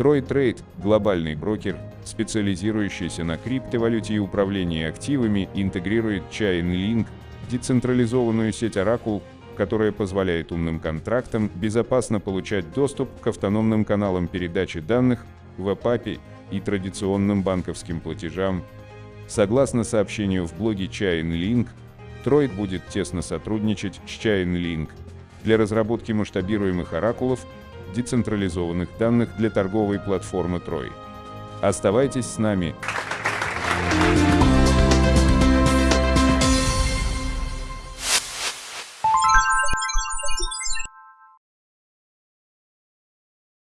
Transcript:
TroyTrade – глобальный брокер, специализирующийся на криптовалюте и управлении активами, интегрирует Chainlink, децентрализованную сеть Oracle, которая позволяет умным контрактам безопасно получать доступ к автономным каналам передачи данных, веб-API и традиционным банковским платежам. Согласно сообщению в блоге Chainlink, Troid будет тесно сотрудничать с Chainlink для разработки масштабируемых оракулов, децентрализованных данных для торговой платформы Troy. Оставайтесь с нами.